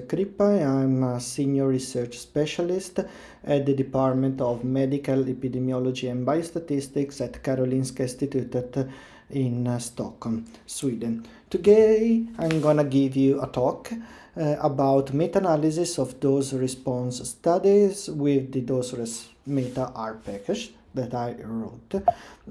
Crippa. I'm a senior research specialist at the Department of Medical Epidemiology and Biostatistics at Karolinska Institutet in uh, Stockholm, Sweden. Today I'm gonna give you a talk uh, about meta-analysis of dose response studies with the dose meta R package that I wrote.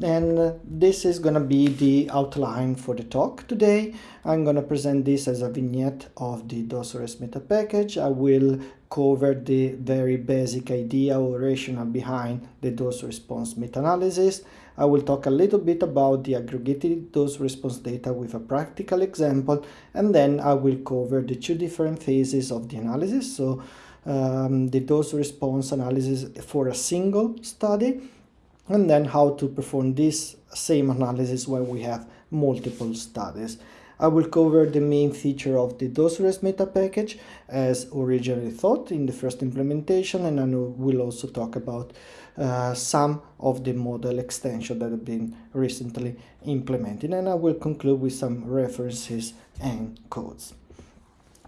And this is gonna be the outline for the talk today. I'm gonna present this as a vignette of the dosresmeta package. I will cover the very basic idea or rationale behind the dose response meta-analysis I will talk a little bit about the aggregated dose response data with a practical example and then I will cover the two different phases of the analysis. So um, the dose response analysis for a single study and then how to perform this same analysis when we have multiple studies. I will cover the main feature of the dosresmeta package as originally thought in the first implementation and I will also talk about uh, some of the model extension that have been recently implemented and I will conclude with some references and codes.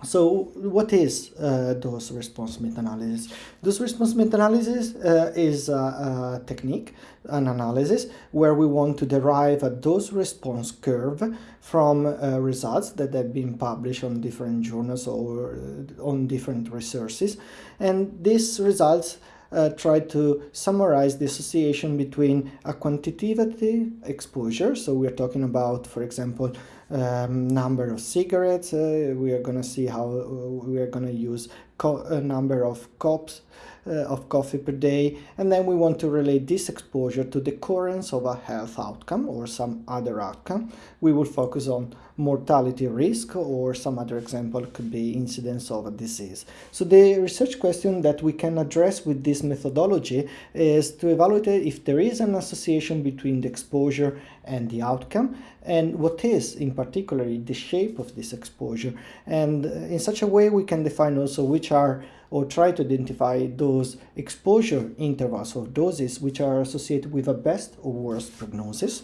So what is uh, dose response meta-analysis? Dose response meta-analysis uh, is a, a, technique, an analysis, where we want to derive a dose response curve from uh, results that have been published on different journals or uh, on different resources. And these results uh, try to summarize the association between a quantitative exposure, so we're talking about, for example, um, number of cigarettes, uh, we are going to see how uh, we are going to use a number of cups uh, of coffee per day and then we want to relate this exposure to the occurrence of a health outcome or some other outcome. We will focus on mortality risk or some other example could be incidence of a disease. So the research question that we can address with this methodology is to evaluate if there is an association between the exposure and the outcome and what is in particular the shape of this exposure and uh, in such a way we can define also which are or try to identify those exposure intervals or doses which are associated with a best or worst prognosis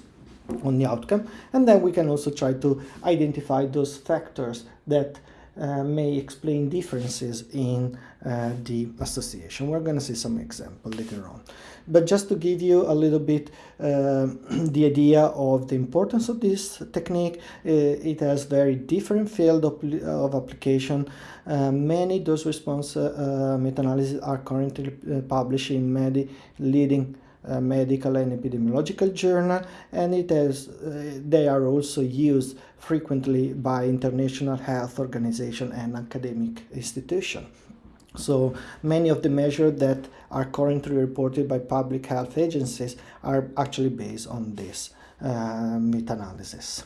on the outcome and then we can also try to identify those factors that uh, may explain differences in uh, the association. We're going to see some example later on. But just to give you a little bit uh, the idea of the importance of this technique, uh, it has very different field of, of application. Uh, many dose response uh, meta-analyses are currently published in many leading uh, medical and epidemiological journal and it has uh, they are also used frequently by international health organization and academic institution so many of the measures that are currently reported by public health agencies are actually based on this uh, meta-analysis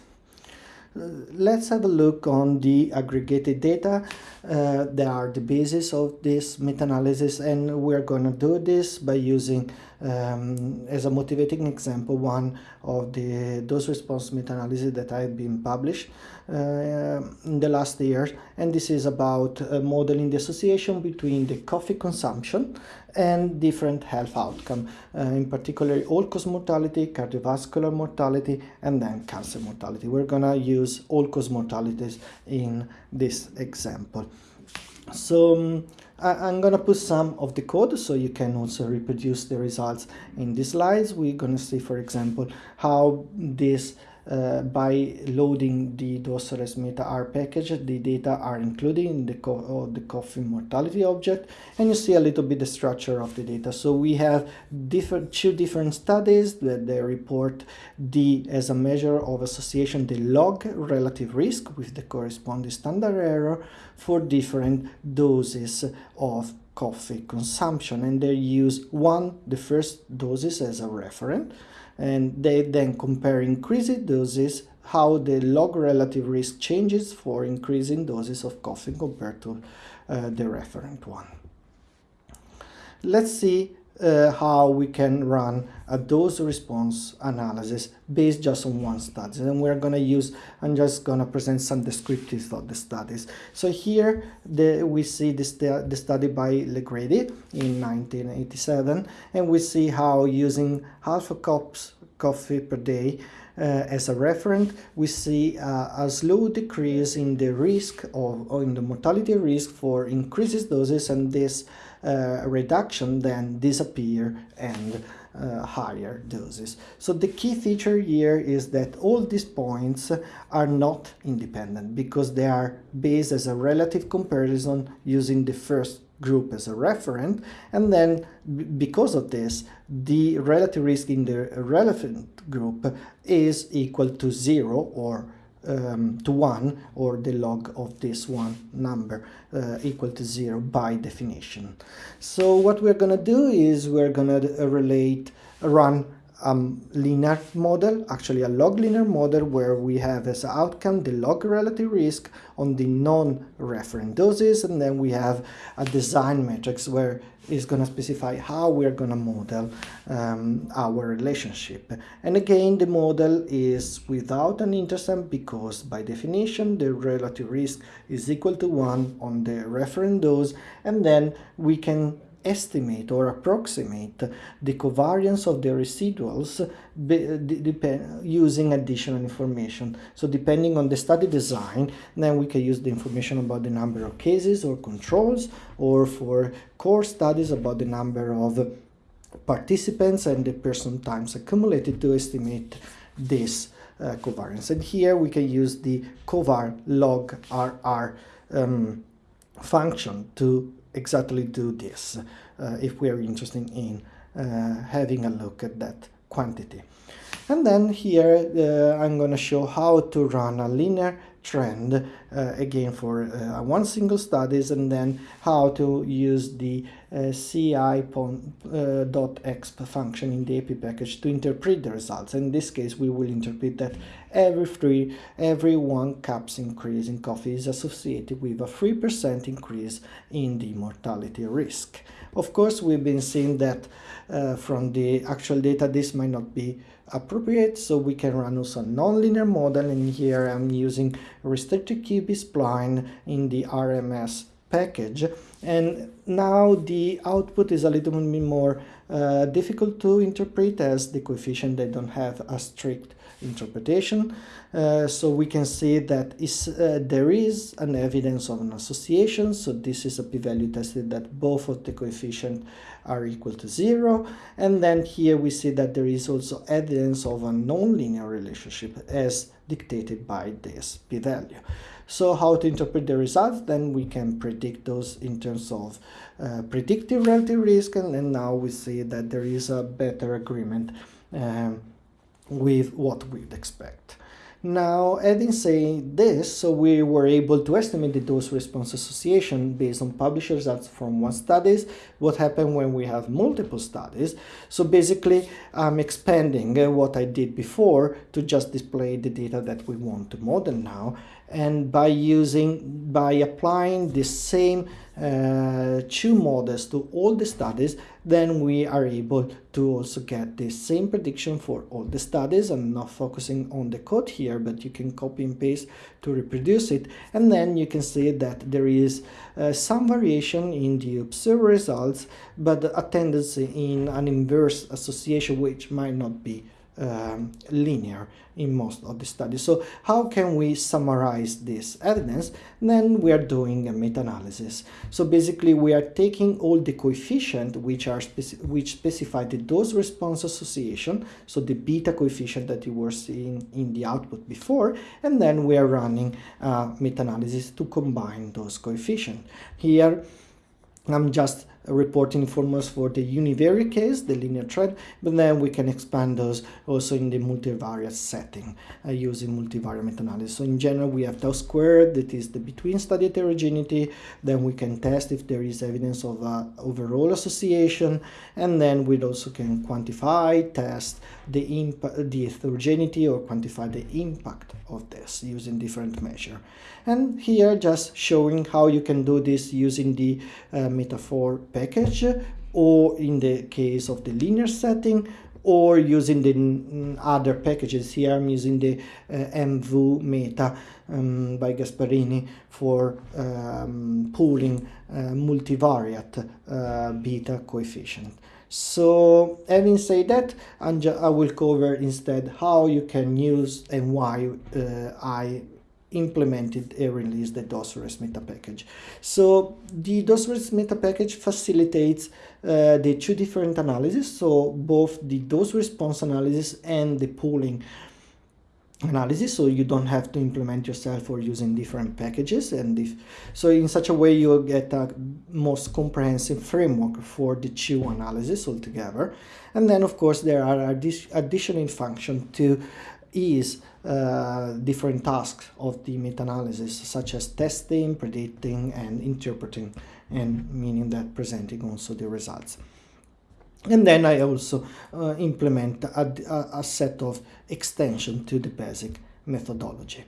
let's have a look on the aggregated data. Uh, they are the basis of this meta-analysis and we're going to do this by using um, as a motivating example one of the dose response meta-analysis that I have been published uh, in the last years and this is about uh, modeling the association between the coffee consumption and different health outcome, uh, in particular all-cause mortality, cardiovascular mortality, and then cancer mortality. We're gonna use all-cause mortalities in this example. So um, I, am gonna put some of the code so you can also reproduce the results in the slides. We're gonna see, for example, how this uh, by loading the DOSRES meta R package, the data are included in the, co the coffee mortality object, and you see a little bit the structure of the data. So we have different two different studies that they report the as a measure of association the log relative risk with the corresponding standard error for different doses of coffee consumption and they use one the first doses as a reference and they then compare increasing doses how the log relative risk changes for increasing doses of coffee compared to uh, the referent one. Let's see how we can run a dose response analysis based just on one study. And we're going to use I'm just going to present some descriptives of the studies. So here the, we see this the study by Legrady in 1987 and we see how using half a cups coffee per day as a referent, we see uh, a slow decrease in the risk of, or in the mortality risk for increases doses and this uh, reduction then disappear and uh, higher doses. So the key feature here is that all these points are not independent because they are based as a relative comparison using the first group as a referent and then because of this the relative risk in the relevant group is equal to zero or um, to 1 or the log of this one number uh, equal to 0 by definition. So what we're going to do is we're going to relate run um, linear model, actually a log linear model where we have as outcome the log relative risk on the non-referent doses and then we have a design matrix where it's going to specify how we're going to model um, our relationship. And again, the model is without an intercept because by definition the relative risk is equal to 1 on the referent dose and then we can estimate or approximate the covariance of the residuals using additional information. So depending on the study design, then we can use the information about the number of cases or controls, or for cohort studies about the number of participants and the person times accumulated to estimate this uh, covariance. And here we can use the covar log RR um, function to exactly do this uh, if we are interested in uh, having a look at that quantity. And then here uh, I'm going to show how to run a linear trend uh, again for uh, one single studies and then how to use the uh, ci.exp function in the Epi package to interpret the results. In this case, we will interpret that every three, every one cups increase in coffee is associated with a 3% increase in the mortality risk. Of course, we've been seeing that uh, from the actual data, this might not be appropriate, so we can run also a nonlinear model, and here I'm using restricted cubic spline in the RMS package. And now the output is a little bit more uh, difficult to interpret as the coefficient they don't have a strict interpretation. Uh, so we can see that is, uh, there is an evidence of an association. So this is a p-value tested that both of the coefficient are equal to zero. And then here we see that there is also evidence of a nonlinear relationship as dictated by this p-value. So how to interpret the results? Then we can predict those in terms of uh, predictive relative risk. And, and, now we see that there is a better agreement um, with what we'd expect. Now, adding saying this, so we were able to estimate the dose-response association based on published results from one studies, what happened when we have multiple studies. So basically, I'm expanding uh, what I did before to just display the data that we want to model now. And by using, by applying the same uh, two models to all the studies, then we are able to also get the same prediction for all the studies. I'm not focusing on the code here, but you can copy and paste to reproduce it. And then you can see that there is uh, some variation in the observed results, but a tendency in an inverse association, which might not be um, linear in most of the studies. So how can we summarize this evidence? Then we are doing a meta-analysis. So basically we are taking all the coefficient which are speci which specify the dose response association, so the beta coefficient that you were seeing in the output before, and then we are running a meta-analysis to combine those coefficients. Here I'm just reporting formulas for the univariate case, the linear trend, but then we can expand those also in the multivariate setting uh, using multivariate meta-analysis. So in general, we have tau squared, that is the between study heterogeneity, then we can test if there is evidence of uh, overall association, and then we also can quantify, test the, the heterogeneity or quantify the impact of this using different measure. And here just showing how you can do this using the uh, metafor package or in the case of the linear setting or using the other packages. Here I'm using the uh, mvmeta um, by Gasparrini for um, pooling uh, multivariate uh, beta coefficient. So having said that, and I will cover instead how you can use and why uh, I implemented and released the dosresmeta package. So the dosresmeta package facilitates uh, the two different analyses, so both the dose response analysis and the pooling analysis. So you don't have to implement yourself or using different packages. And if so in such a way you get a most comprehensive framework for the two analysis altogether. And then of course there are additional function to ease uh, different tasks of the meta-analysis such as testing predicting and interpreting and meaning that presenting also the results and then I also uh, implement a, a, set of extension to the basic methodology.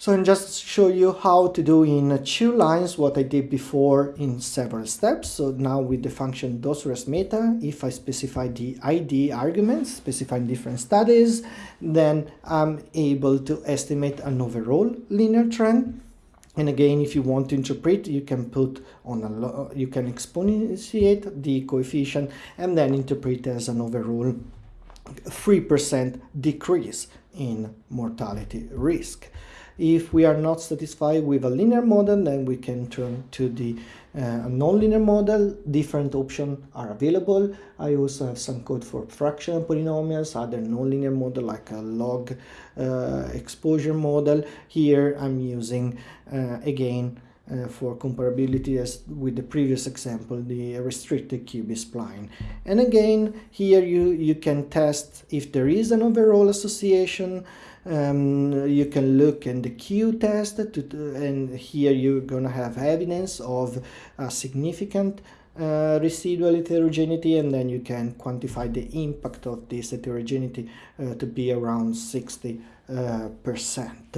So I'm just show you how to do in uh, two lines what I did before in several steps. So now with the function dosresmeta, if I specify the ID arguments, specifying different studies, then I'm able to estimate an overall linear trend and again, if you want to interpret, you can put on a, uh, you can exponentiate the coefficient and then interpret as an overall 3% decrease in mortality risk. If we are not satisfied with a linear model, then we can turn to the uh, nonlinear model. Different options are available. I also have some code for fractional polynomials, other nonlinear model like a log uh, exposure model. Here I'm using, uh, again, uh, for comparability as with the previous example, the restricted cubic spline. And again, here you, you can test if there is an overall association um, you can look in the Q test to, and here you're gonna have evidence of a significant uh, residual heterogeneity and then you can quantify the impact of this heterogeneity uh, to be around 60 uh, percent.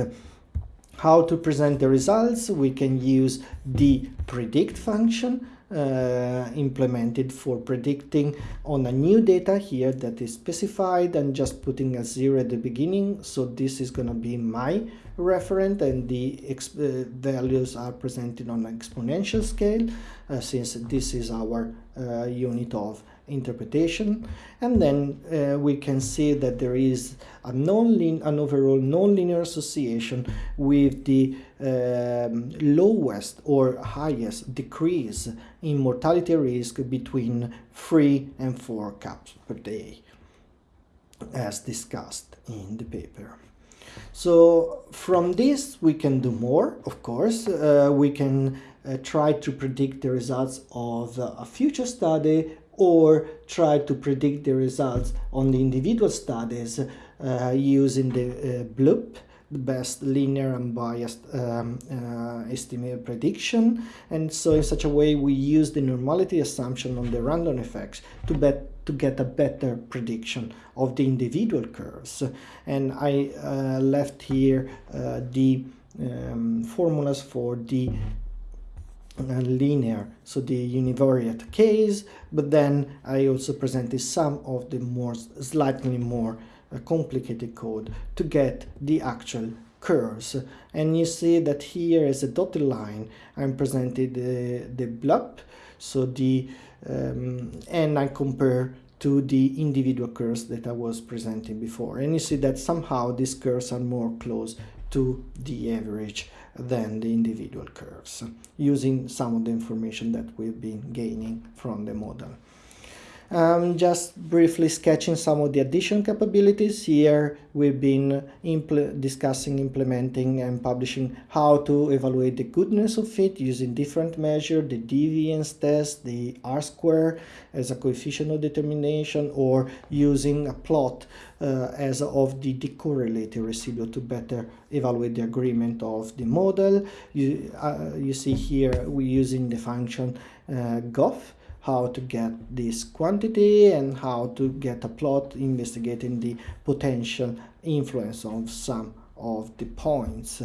How to present the results? We can use the predict function uh, implemented for predicting on a new data here that is specified and just putting a zero at the beginning so this is going to be my referent and the uh, values are presented on an exponential scale uh, since this is our uh, unit of interpretation and then uh, we can see that there is a non an overall nonlinear association with the um, lowest or highest decrease in mortality risk between 3 and 4 cups per day as discussed in the paper. So from this we can do more, of course. Uh, we can uh, try to predict the results of a future study or try to predict the results on the individual studies uh, using the uh, BLUP, the best linear unbiased um, uh, prediction. And so in such a way, we use the normality assumption on the random effects to bet to get a better prediction of the individual curves. And I uh, left here uh, the um, formulas for the linear, so the univariate case, but then I also presented some of the more slightly more uh, complicated code to get the actual curves. And you see that here is a dotted line, I'm presented the, the BLUP, so the, um, and I compare to the individual curves that I was presenting before. And you see that somehow these curves are more close to the average than the individual curves using some of the information that we've been gaining from the model. Um, just briefly sketching some of the addition capabilities. Here we've been impl discussing, implementing and publishing how to evaluate the goodness of fit using different measures, the deviance test, the R-square as a coefficient of determination or using a plot uh, as of the decorrelated residual to better evaluate the agreement of the model. You, uh, you see here we're using the function uh, GOF how to get this quantity and how to get a plot investigating the potential influence of some of the points.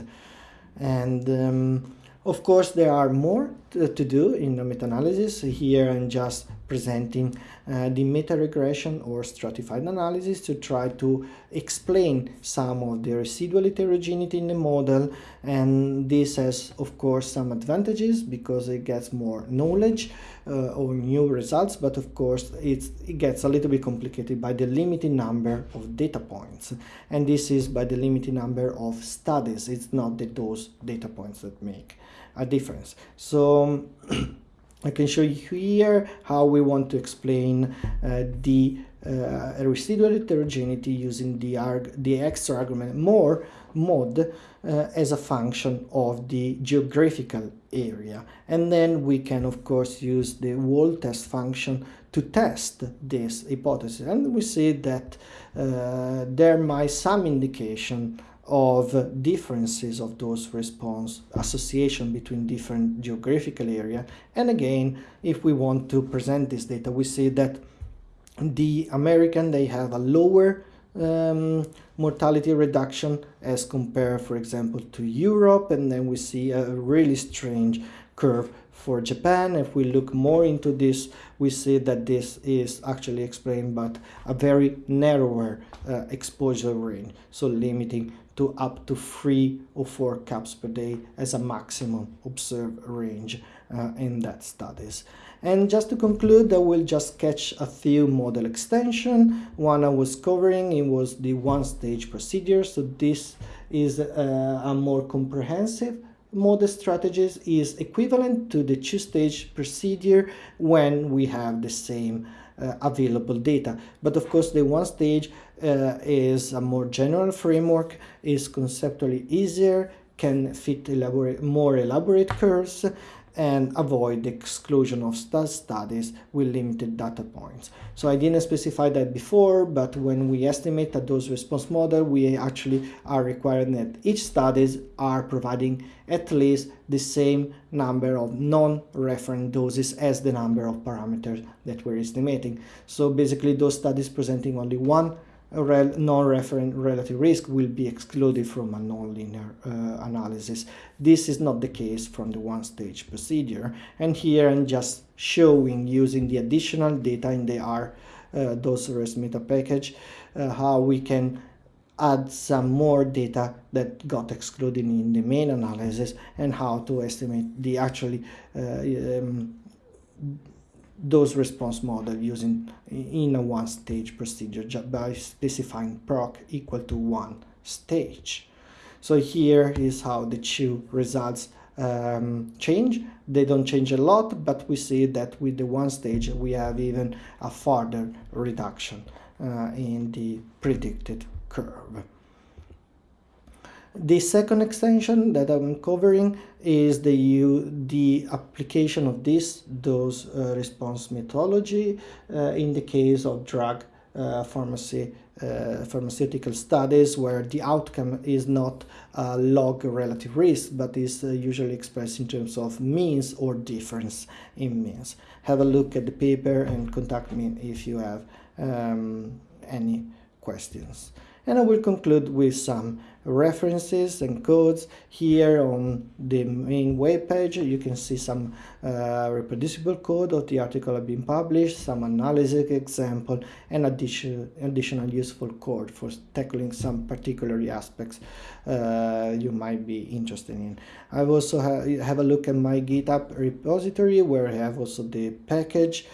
And um, of course there are more to, do in the meta-analysis. Here I'm just presenting uh, the meta-regression or stratified analysis to try to explain some of the residual heterogeneity in the model and this has of course some advantages because it gets more knowledge uh, or new results but of course it gets a little bit complicated by the limited number of data points and this is by the limited number of studies it's not the those data points that make a difference so I can show you here how we want to explain uh, the uh, residual heterogeneity using the, arg the extra argument more mod uh, as a function of the geographical area. And then we can, of course, use the Wald test function to test this hypothesis. And we see that uh, there might some indication of differences of those response association between different geographical area. And again if we want to present this data we see that the American they have a lower um, mortality reduction as compared for example to Europe. And then we see a really strange curve for Japan. If we look more into this, we see that this is actually explained by a very narrower uh, exposure range, so limiting to up to three or four caps per day as a maximum observed range uh, in that studies. And just to conclude, I will just sketch a few model extension. One I was covering, it was the one-stage procedure. So this is uh, a more comprehensive model strategies is equivalent to the two-stage procedure when we have the same uh, available data. But of course, the one stage uh, is a more general framework, is conceptually easier, can fit elaborate, more elaborate curves, and avoid the exclusion of studies with limited data points. So I didn't specify that before, but when we estimate a dose response model, we actually are requiring that each studies are providing at least the same number of non-referent doses as the number of parameters that we're estimating. So basically those studies presenting only one non-referent relative risk will be excluded from a nonlinear uh, analysis. This is not the case from the one-stage procedure. And here I'm just showing using the additional data in the R uh, dosresmeta package uh, how we can add some more data that got excluded in the main analysis and how to estimate the actually uh, um, dose response model using in a one stage procedure just by specifying proc equal to one stage. So here is how the two results um, change. They don't change a lot, but we see that with the one stage we have even a further reduction uh, in the predicted curve. The second extension that I'm covering is the, the application of this dose uh, response methodology uh, in the case of drug uh, pharmacy, uh, pharmaceutical studies where the outcome is not a log relative risk but is uh, usually expressed in terms of means or difference in means. Have a look at the paper and contact me if you have um, any questions. And I will conclude with some references and codes here on the main web page you can see some uh, reproducible code of the article have been published some analysis example and additional additional useful code for tackling some particular aspects uh, you might be interested in. I've also ha have a look at my github repository where i have also the package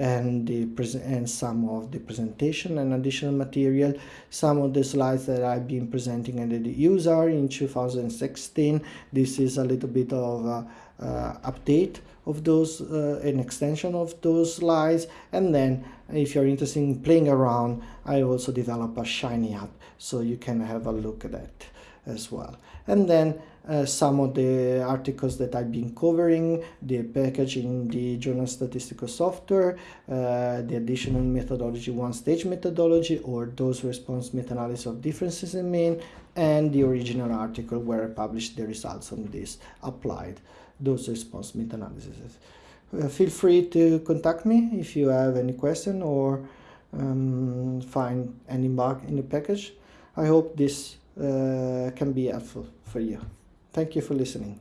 and the present and some of the presentation and additional material. Some of the slides that I've been presenting and the user in 2016 this is a little bit of uh, uh, update of those uh, an extension of those slides. And then if you're interested in playing around I also develop a shiny app so you can have a look at that as well and then uh, some of the articles that I've been covering, the package in the Journal Statistical Software, uh, the additional methodology, one-stage methodology, or dose response meta-analysis of differences in mean, and the original article where I published the results on this applied dose response meta-analysis. Uh, feel free to contact me if you have any question or um, find any bug in the package. I hope this Uh, can be helpful for you. Thank you for listening.